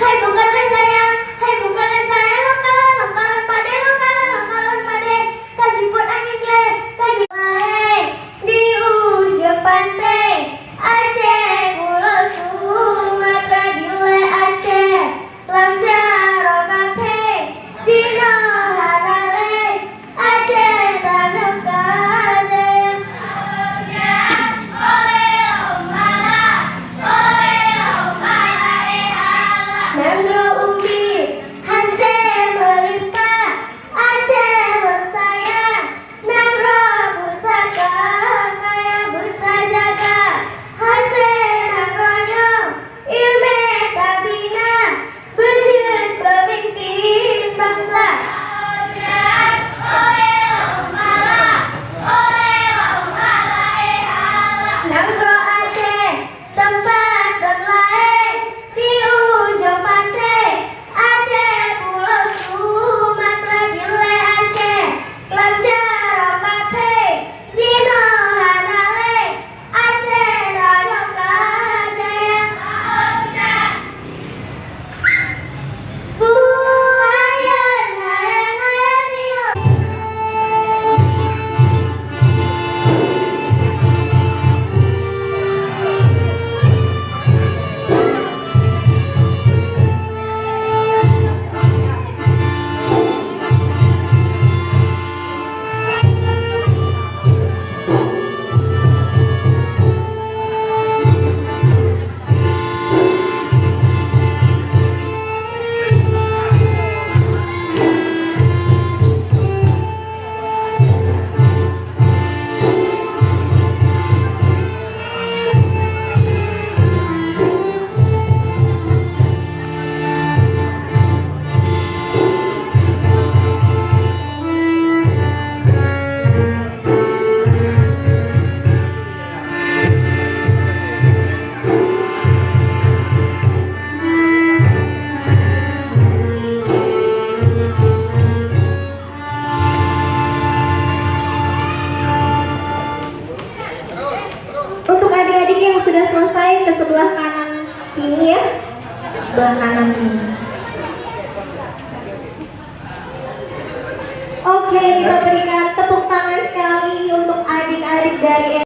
Thầy. sini ya. Belah kanan sini. Oke kita berikan tepuk tangan sekali untuk adik-adik dari